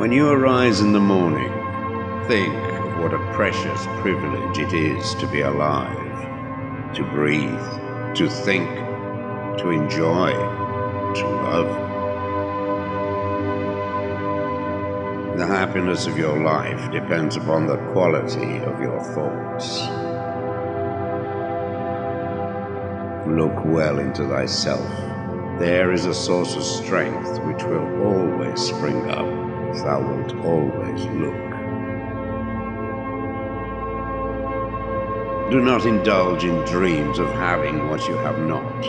When you arise in the morning, think of what a precious privilege it is to be alive, to breathe, to think, to enjoy, to love. The happiness of your life depends upon the quality of your thoughts. Look well into thyself. There is a source of strength which will always spring up thou wilt always look. Do not indulge in dreams of having what you have not,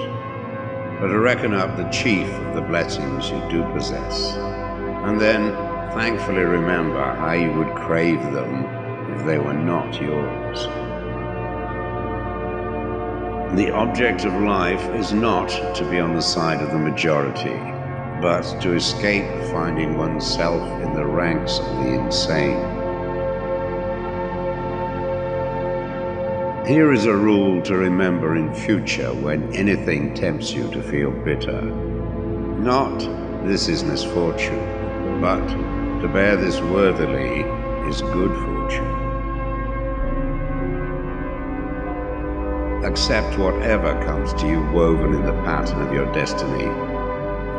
but reckon up the chief of the blessings you do possess, and then thankfully remember how you would crave them if they were not yours. The object of life is not to be on the side of the majority, but to escape finding oneself in the ranks of the insane. Here is a rule to remember in future when anything tempts you to feel bitter. Not, this is misfortune, but to bear this worthily is good fortune. Accept whatever comes to you woven in the pattern of your destiny,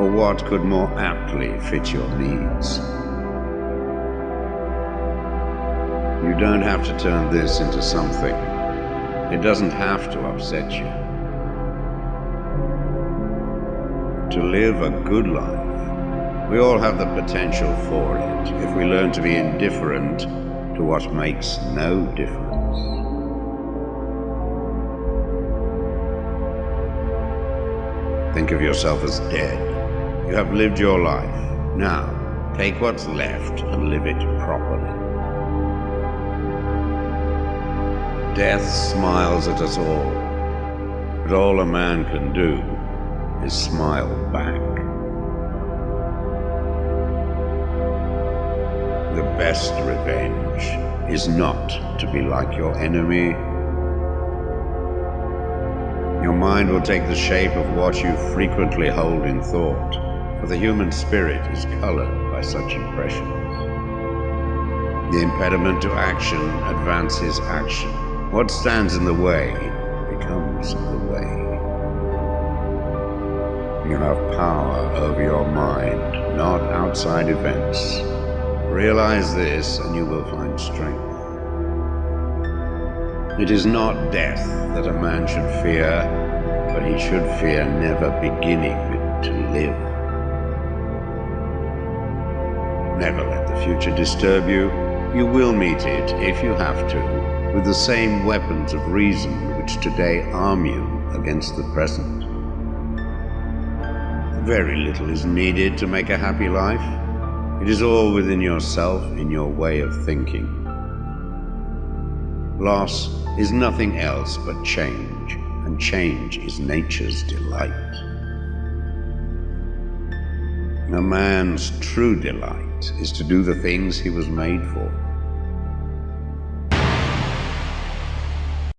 for what could more aptly fit your needs? You don't have to turn this into something. It doesn't have to upset you. To live a good life, we all have the potential for it if we learn to be indifferent to what makes no difference. Think of yourself as dead. You have lived your life. Now, take what's left and live it properly. Death smiles at us all, but all a man can do is smile back. The best revenge is not to be like your enemy your mind will take the shape of what you frequently hold in thought, for the human spirit is colored by such impressions. The impediment to action advances action. What stands in the way becomes the way. You have power over your mind, not outside events. Realize this and you will find strength. It is not death that a man should fear, but he should fear never beginning to live. Never let the future disturb you. You will meet it, if you have to, with the same weapons of reason which today arm you against the present. Very little is needed to make a happy life. It is all within yourself, in your way of thinking. Loss is nothing else but change, and change is nature's delight. A man's true delight is to do the things he was made for.